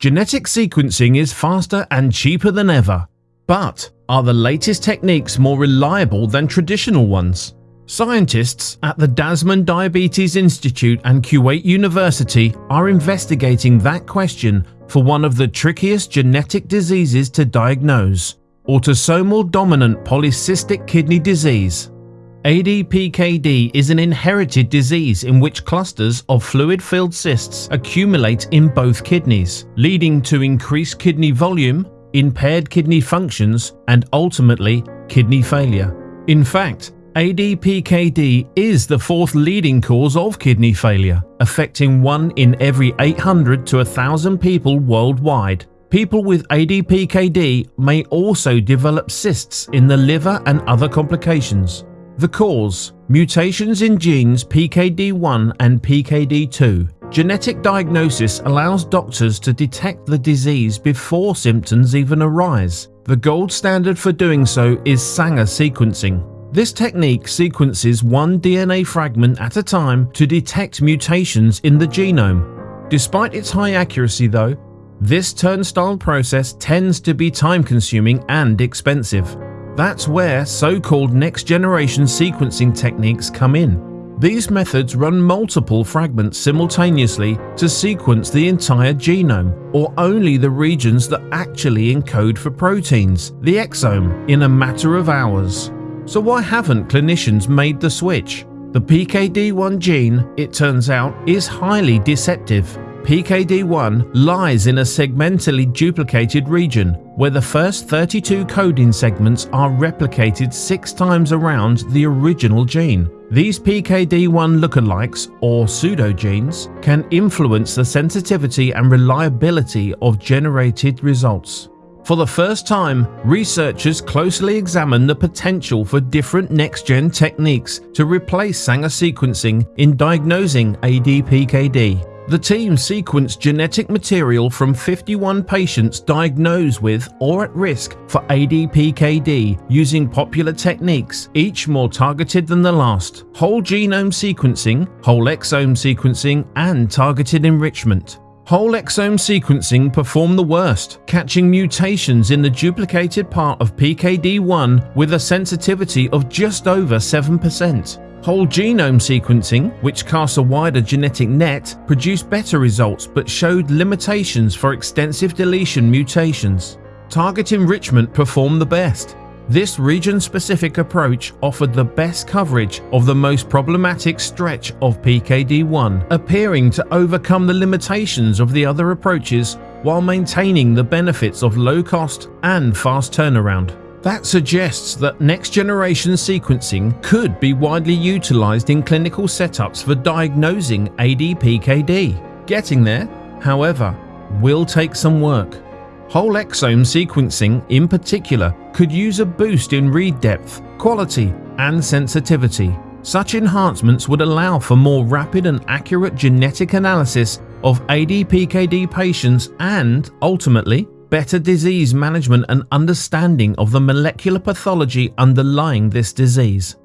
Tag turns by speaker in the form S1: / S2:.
S1: Genetic sequencing is faster and cheaper than ever. But are the latest techniques more reliable than traditional ones? Scientists at the Dasman Diabetes Institute and Kuwait University are investigating that question for one of the trickiest genetic diseases to diagnose autosomal dominant polycystic kidney disease. ADPKD is an inherited disease in which clusters of fluid filled cysts accumulate in both kidneys, leading to increased kidney volume, impaired kidney functions, and ultimately kidney failure. In fact, ADPKD is the fourth leading cause of kidney failure, affecting 1 in every 800 to 1,000 people worldwide. People with ADPKD may also develop cysts in the liver and other complications. The cause mutations in genes PKD1 and PKD2. Genetic diagnosis allows doctors to detect the disease before symptoms even arise. The gold standard for doing so is Sanger sequencing. This technique sequences one DNA fragment at a time to detect mutations in the genome. Despite its high accuracy though, this turnstile process tends to be time consuming and expensive. That's where so-called next-generation sequencing techniques come in. These methods run multiple fragments simultaneously to sequence the entire genome, or only the regions that actually encode for proteins, the exome, in a matter of hours. So why haven't clinicians made the switch? The PKD1 gene, it turns out, is highly deceptive. PKD1 lies in a segmentally duplicated region where the first 32 coding segments are replicated six times around the original gene. These PKD1 lookalikes, or pseudogenes, can influence the sensitivity and reliability of generated results. For the first time, researchers closely examine the potential for different next-gen techniques to replace Sanger sequencing in diagnosing ADPKD. The team sequenced genetic material from 51 patients diagnosed with or at risk for ADPKD using popular techniques, each more targeted than the last whole genome sequencing, whole exome sequencing, and targeted enrichment. Whole exome sequencing performed the worst, catching mutations in the duplicated part of PKD1 with a sensitivity of just over 7%. Whole genome sequencing, which casts a wider genetic net, produced better results but showed limitations for extensive deletion mutations. Target enrichment performed the best. This region-specific approach offered the best coverage of the most problematic stretch of PKD1, appearing to overcome the limitations of the other approaches while maintaining the benefits of low cost and fast turnaround. That suggests that next generation sequencing could be widely utilized in clinical setups for diagnosing ADPKD. Getting there, however, will take some work. Whole exome sequencing, in particular, could use a boost in read depth, quality, and sensitivity. Such enhancements would allow for more rapid and accurate genetic analysis of ADPKD patients and, ultimately, better disease management and understanding of the molecular pathology underlying this disease.